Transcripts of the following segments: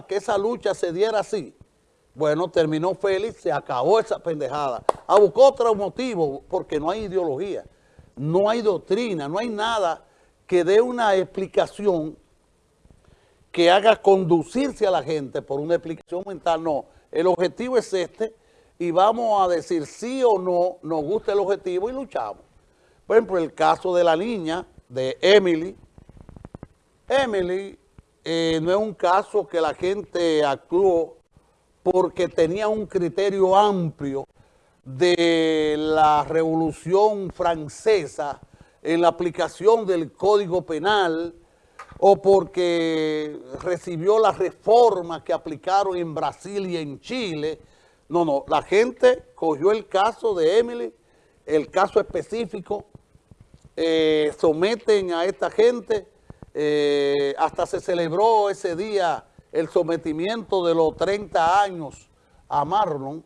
que esa lucha se diera así. Bueno, terminó feliz, se acabó esa pendejada. A buscar otro motivo, porque no hay ideología, no hay doctrina, no hay nada que dé una explicación que haga conducirse a la gente por una explicación mental. No, el objetivo es este y vamos a decir sí o no, nos gusta el objetivo y luchamos. Por ejemplo, el caso de la niña, de Emily. Emily eh, no es un caso que la gente actuó porque tenía un criterio amplio de la Revolución Francesa en la aplicación del Código Penal o porque recibió las reformas que aplicaron en Brasil y en Chile. No, no, la gente cogió el caso de Emily, el caso específico, eh, someten a esta gente, eh, hasta se celebró ese día el sometimiento de los 30 años a Marlon,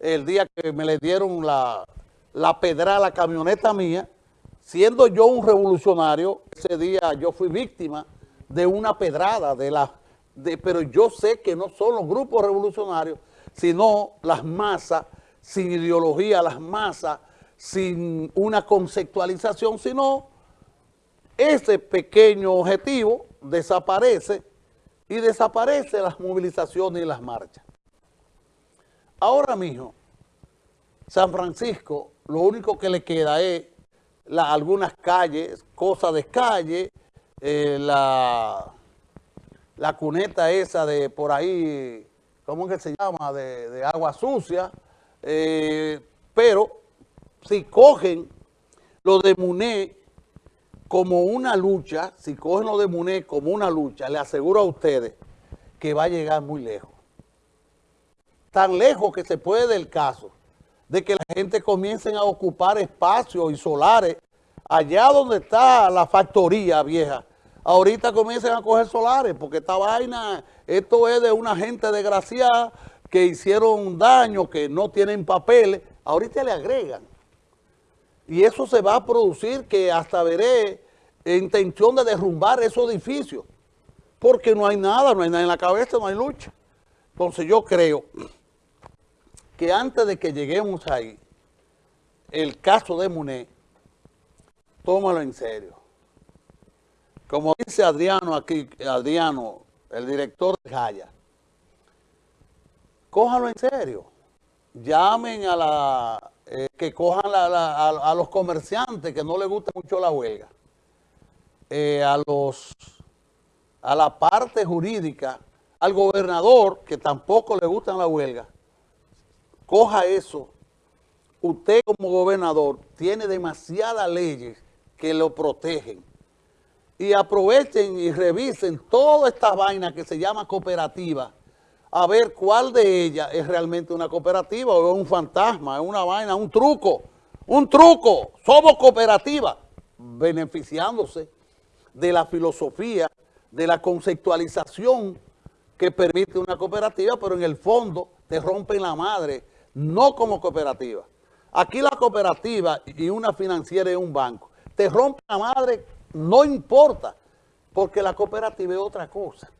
el día que me le dieron la, la pedra la camioneta mía, siendo yo un revolucionario, ese día yo fui víctima de una pedrada, de la, de, pero yo sé que no son los grupos revolucionarios, sino las masas, sin ideología, las masas, sin una conceptualización, sino ese pequeño objetivo desaparece y desaparecen las movilizaciones y las marchas. Ahora mismo, San Francisco, lo único que le queda es algunas calles, cosas de calle, eh, la, la cuneta esa de por ahí, ¿cómo es que se llama? De, agua sucia, eh, pero si cogen lo de Muné como una lucha, si cogen lo de Muné como una lucha, le aseguro a ustedes que va a llegar muy lejos. Tan lejos que se puede del caso de que la gente comience a ocupar espacios y solares allá donde está la factoría vieja. Ahorita comiencen a coger solares porque esta vaina, esto es de una gente desgraciada que hicieron daño, que no tienen papeles. Ahorita le agregan y eso se va a producir que hasta veré intención de derrumbar esos edificios, porque no hay nada, no hay nada en la cabeza, no hay lucha. Entonces yo creo que antes de que lleguemos ahí, el caso de Muné, tómalo en serio. Como dice Adriano aquí, Adriano, el director de Jaya, cójalo en serio. Llamen a la eh, que cojan a, los comerciantes que no les gusta mucho la huelga, eh, a, los, a la parte jurídica, al gobernador que tampoco le gusta la huelga, coja eso. Usted como gobernador tiene demasiadas leyes que lo protegen y aprovechen y revisen toda esta vaina que se llama cooperativa a ver cuál de ellas es realmente una cooperativa o es un fantasma, es una vaina, un truco, un truco. Somos cooperativa, beneficiándose de la filosofía, de la conceptualización que permite una cooperativa, pero en el fondo te rompen la madre, no como cooperativa. Aquí la cooperativa y una financiera y un banco, te rompen la madre, no importa, porque la cooperativa es otra cosa.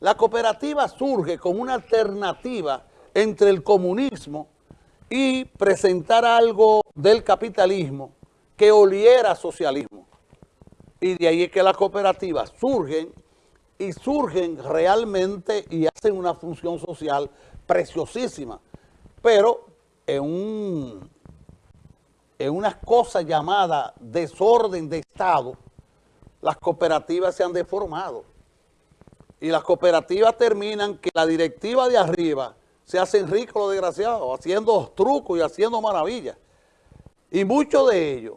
La cooperativa surge como una alternativa entre el comunismo y presentar algo del capitalismo que oliera socialismo. Y de ahí es que las cooperativas surgen y surgen realmente y hacen una función social preciosísima, pero en, un, en unas cosas llamadas desorden de Estado, las cooperativas se han deformado y las cooperativas terminan que la directiva de arriba se hacen ricos los desgraciados, haciendo trucos y haciendo maravillas. Y muchos de ellos,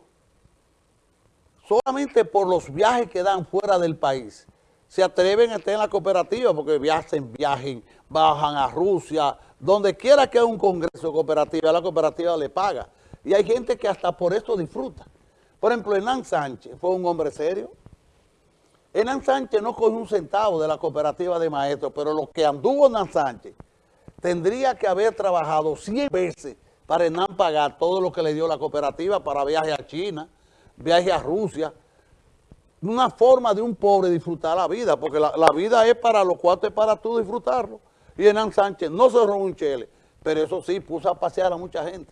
solamente por los viajes que dan fuera del país, se atreven a estar en la cooperativa porque viajen, viajen, bajan a Rusia, donde quiera que haya un congreso cooperativa, la cooperativa le paga. Y hay gente que hasta por eso disfruta. Por ejemplo, Hernán Sánchez fue un hombre serio, Hernán Sánchez no cogió un centavo de la cooperativa de maestros, pero lo que anduvo Hernán Sánchez tendría que haber trabajado 100 veces para Hernán pagar todo lo que le dio la cooperativa para viaje a China, viaje a Rusia. una forma de un pobre disfrutar la vida, porque la, vida es para los cuatro, es para tú disfrutarlo. Y Hernán Sánchez no se un chele, pero eso sí, puso a pasear a mucha gente.